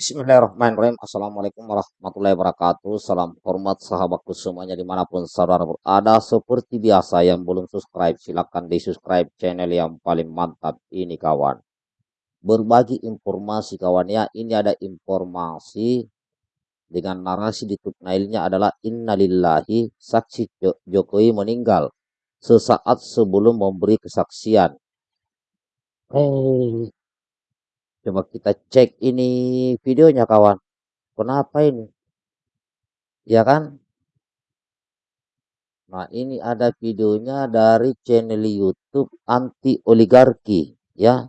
Bismillahirrahmanirrahim. Assalamualaikum warahmatullahi wabarakatuh. Salam hormat sahabatku semuanya di mana pun saudara berada. Seperti biasa yang belum subscribe silahkan di subscribe channel yang paling mantap ini kawan. Berbagi informasi kawan ya. Ini ada informasi dengan narasi di thumbnailnya adalah innalillahi saksi Jokowi meninggal sesaat sebelum memberi kesaksian. Hey, Coba kita cek ini videonya kawan. Kenapa ini? Ya kan? Nah ini ada videonya dari channel YouTube anti oligarki ya.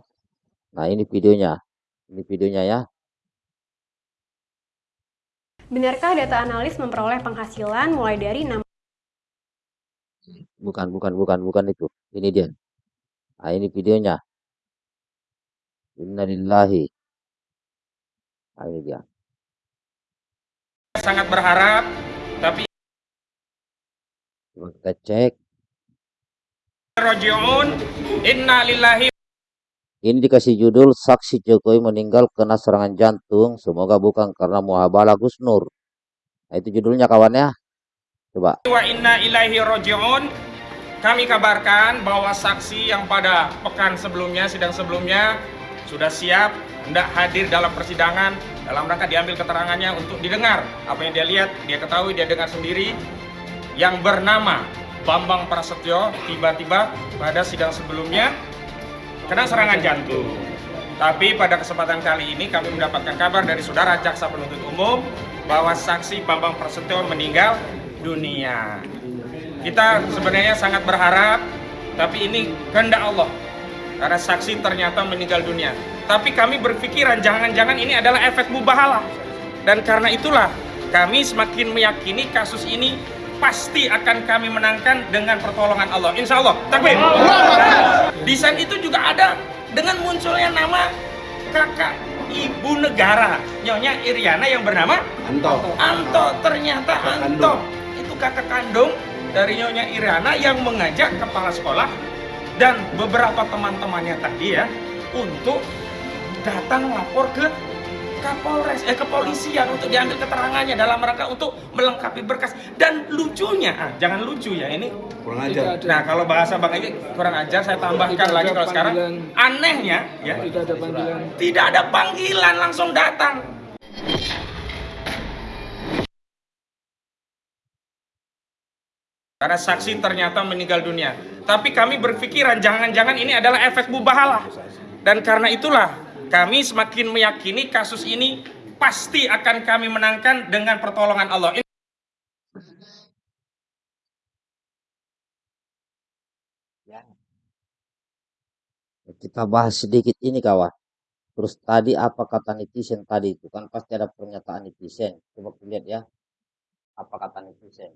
Nah ini videonya. Ini videonya ya. Benarkah data analis memperoleh penghasilan mulai dari 6 Bukan, bukan, bukan, bukan itu. Ini dia. Nah ini videonya. Innalillahi. Nah, ini dia. sangat berharap tapi Coba kita cek. rojiun inna lillahi Ini dikasih judul Saksi Jokowi meninggal kena serangan jantung. Semoga bukan karena muhabalah Gus Nur. Nah, itu judulnya kawannya. Coba. wa inna ilaihi rojiun kami kabarkan bahwa saksi yang pada pekan sebelumnya sidang sebelumnya sudah siap hendak hadir dalam persidangan dalam rangka diambil keterangannya untuk didengar apa yang dia lihat dia ketahui dia dengar sendiri yang bernama Bambang Prasetyo tiba-tiba pada sidang sebelumnya kena serangan jantung. Tapi pada kesempatan kali ini kami mendapatkan kabar dari saudara jaksa penuntut umum bahwa saksi Bambang Prasetyo meninggal dunia. Kita sebenarnya sangat berharap, tapi ini kehendak Allah. Karena saksi ternyata meninggal dunia. Tapi kami berpikiran jangan-jangan ini adalah efek mubahalah. Dan karena itulah kami semakin meyakini kasus ini pasti akan kami menangkan dengan pertolongan Allah. Insya Allah. Takbir. Desain itu juga ada dengan munculnya nama kakak ibu negara Nyonya Iriana yang bernama Anto. Anto. Ternyata Anto itu kakak kandung dari Nyonya Iriana yang mengajak kepala sekolah dan beberapa teman-temannya tadi ya untuk datang lapor ke Kapolres, eh kepolisian untuk diambil keterangannya dalam rangka untuk melengkapi berkas dan lucunya, ah, jangan lucu ya ini Kurang ajar. Nah, kalau bahasa Bang Egy kurang ajar, saya tambahkan Tidak lagi kalau sekarang anehnya ya, Tidak ada panggilan. tidak ada panggilan langsung datang. Karena saksi ternyata meninggal dunia. Tapi kami berpikiran jangan-jangan ini adalah efek mubahalah. Dan karena itulah kami semakin meyakini kasus ini pasti akan kami menangkan dengan pertolongan Allah. Kita bahas sedikit ini kawan. Terus tadi apa kata netizen tadi itu kan pasti ada pernyataan netizen. Coba lihat ya. Apa kata netizen?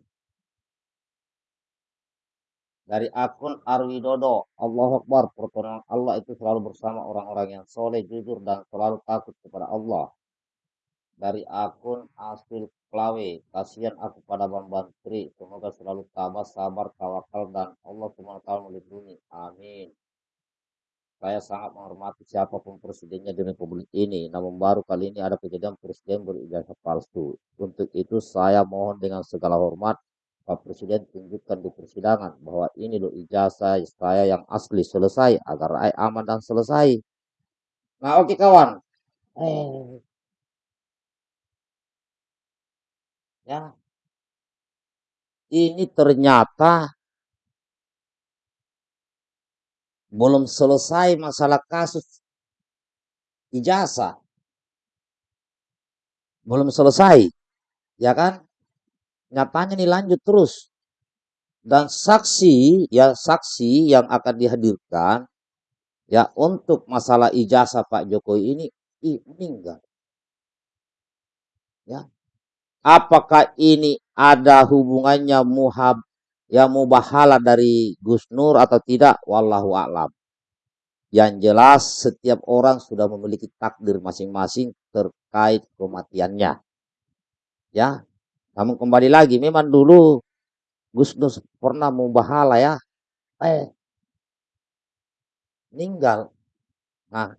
Dari akun Arwidodo, Allah Akbar, pertolongan Allah itu selalu bersama orang-orang yang soleh, jujur, dan selalu takut kepada Allah. Dari akun Asil Klawe, kasihan aku pada Bang Bantri, semoga selalu tabah, sabar, tawakal, dan Allah SWT melindungi. Amin. Saya sangat menghormati siapa pun presidennya di Republik ini, namun baru kali ini ada kejadian presiden berijazah palsu. Untuk itu saya mohon dengan segala hormat, Pak Presiden tunjukkan di persidangan bahwa ini loh ijazah saya yang asli selesai agar rakyat aman dan selesai. Nah oke kawan. Eh. Ya. Ini ternyata belum selesai masalah kasus ijazah. Belum selesai. Ya kan? Nyatanya nih lanjut terus. Dan saksi, ya saksi yang akan dihadirkan ya untuk masalah ijazah Pak Jokowi ini ih, meninggal. Ya. Apakah ini ada hubungannya muhab ya mubahala dari Gus Nur atau tidak? Wallahu a'lam. Yang jelas setiap orang sudah memiliki takdir masing-masing terkait kematiannya. Ya, namun kembali lagi, memang dulu Gus Dur pernah mubahala ya, eh meninggal. Nah,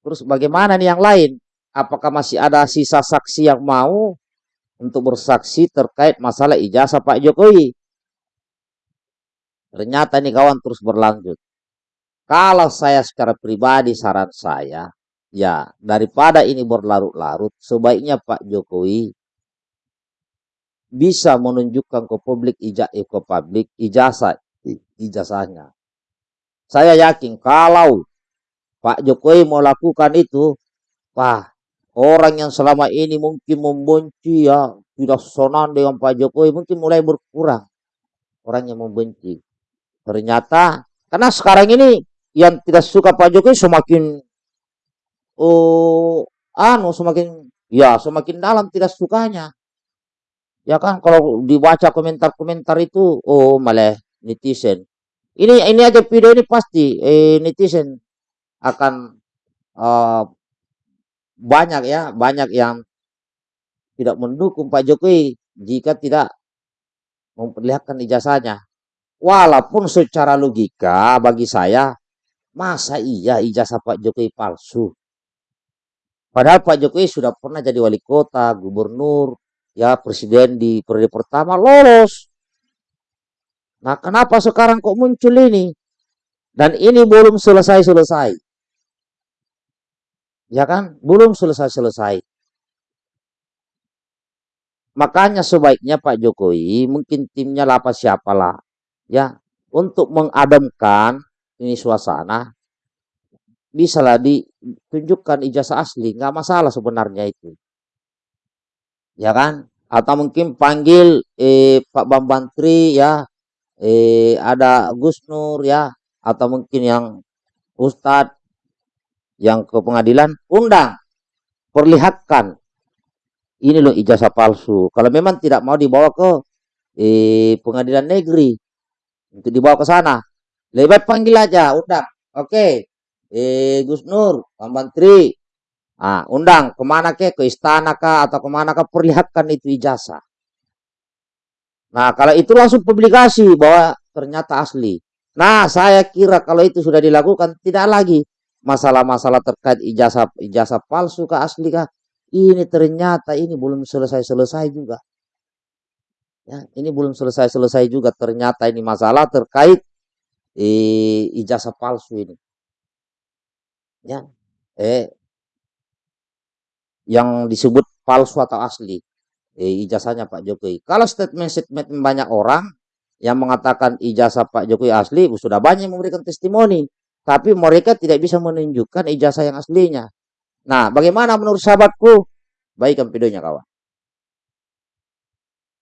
terus bagaimana nih yang lain? apakah masih ada sisa saksi yang mau untuk bersaksi terkait masalah ijazah Pak Jokowi. Ternyata ini kawan terus berlanjut. Kalau saya secara pribadi saran saya, ya daripada ini berlarut-larut, sebaiknya Pak Jokowi bisa menunjukkan ke publik ijazah eh, ke publik ijazah ijazahnya. Saya yakin kalau Pak Jokowi mau lakukan itu, wah orang yang selama ini mungkin membenci ya tidak sonan dengan Pak Jokowi mungkin mulai berkurang orang yang membenci. Ternyata karena sekarang ini yang tidak suka Pak Jokowi semakin oh anu semakin ya semakin dalam tidak sukanya ya kan kalau dibaca komentar-komentar itu oh malah netizen. Ini ini aja video ini pasti eh, netizen akan uh, banyak ya banyak yang tidak mendukung Pak Jokowi jika tidak memperlihatkan ijazahnya. Walaupun secara logika bagi saya masa iya ijazah Pak Jokowi palsu? Padahal Pak Jokowi sudah pernah jadi wali kota gubernur ya presiden di periode pertama lolos. Nah, kenapa sekarang kok muncul ini? Dan ini belum selesai-selesai. Ya kan? Belum selesai-selesai. Makanya sebaiknya Pak Jokowi, mungkin timnya apa siapalah, ya, untuk mengademkan ini suasana, bisalah ditunjukkan ijazah asli, nggak masalah sebenarnya itu ya kan? Atau mungkin panggil eh, Pak Bambang Tri ya, eh, ada Gus Nur ya, atau mungkin yang Ustadz yang ke pengadilan undang, perlihatkan. Ini loh ijazah palsu. Kalau memang tidak mau dibawa ke eh, pengadilan negeri untuk dibawa ke sana, lebih panggil aja, undang. Oke, eh, Gus Nur, Bambang Tri, Ah, undang ke mana ke, ke istana kah atau ke mana kah perlihatkan itu ijazah. Nah, kalau itu langsung publikasi bahwa ternyata asli. Nah, saya kira kalau itu sudah dilakukan tidak lagi masalah-masalah terkait ijazah ijazah palsu kah asli kah. Ini ternyata ini belum selesai-selesai juga. Ya, ini belum selesai-selesai juga ternyata ini masalah terkait eh, ijazah palsu ini. Ya, eh yang disebut palsu atau asli eh, ijazahnya Pak Jokowi. Kalau statement-statement banyak orang yang mengatakan ijazah Pak Jokowi asli, sudah banyak memberikan testimoni. Tapi mereka tidak bisa menunjukkan ijazah yang aslinya. Nah, bagaimana menurut sahabatku? Baikkan videonya kawan.